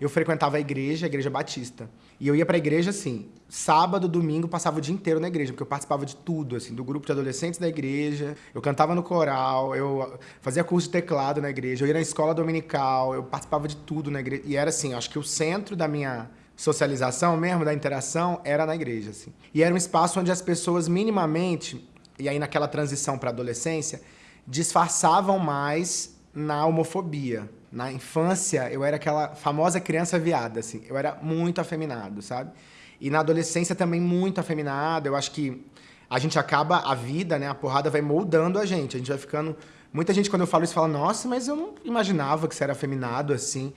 Eu frequentava a igreja, a igreja batista. E eu ia pra igreja, assim, sábado, domingo, passava o dia inteiro na igreja, porque eu participava de tudo, assim, do grupo de adolescentes da igreja, eu cantava no coral, eu fazia curso de teclado na igreja, eu ia na escola dominical, eu participava de tudo na igreja. E era assim, acho que o centro da minha socialização mesmo, da interação, era na igreja, assim. E era um espaço onde as pessoas minimamente, e aí naquela transição para adolescência, disfarçavam mais na homofobia. Na infância, eu era aquela famosa criança viada, assim. Eu era muito afeminado, sabe? E na adolescência também muito afeminado. Eu acho que a gente acaba a vida, né? A porrada vai moldando a gente. A gente vai ficando... Muita gente, quando eu falo isso, fala, nossa, mas eu não imaginava que você era afeminado, assim.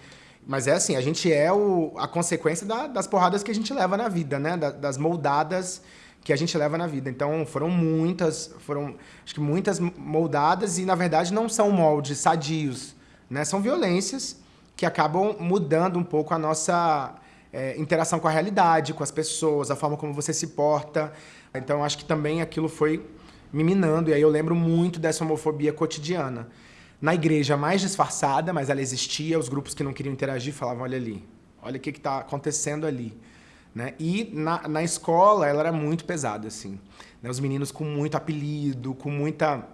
Mas é assim, a gente é o, a consequência da, das porradas que a gente leva na vida, né? Da, das moldadas que a gente leva na vida. Então, foram muitas, foram, acho que muitas moldadas e, na verdade, não são moldes sadios, né? São violências que acabam mudando um pouco a nossa é, interação com a realidade, com as pessoas, a forma como você se porta. Então, acho que também aquilo foi me minando. E aí eu lembro muito dessa homofobia cotidiana. Na igreja, mais disfarçada, mas ela existia. Os grupos que não queriam interagir falavam, olha ali, olha o que está acontecendo ali. Né? E na, na escola, ela era muito pesada, assim. Né? Os meninos com muito apelido, com muita,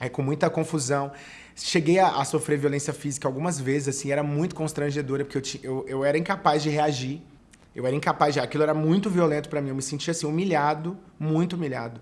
é, com muita confusão. Cheguei a, a, sofrer violência física algumas vezes, assim, era muito constrangedora, porque eu, eu, eu era incapaz de reagir. Eu era incapaz de... Aquilo era muito violento para mim, eu me sentia, assim, humilhado, muito humilhado.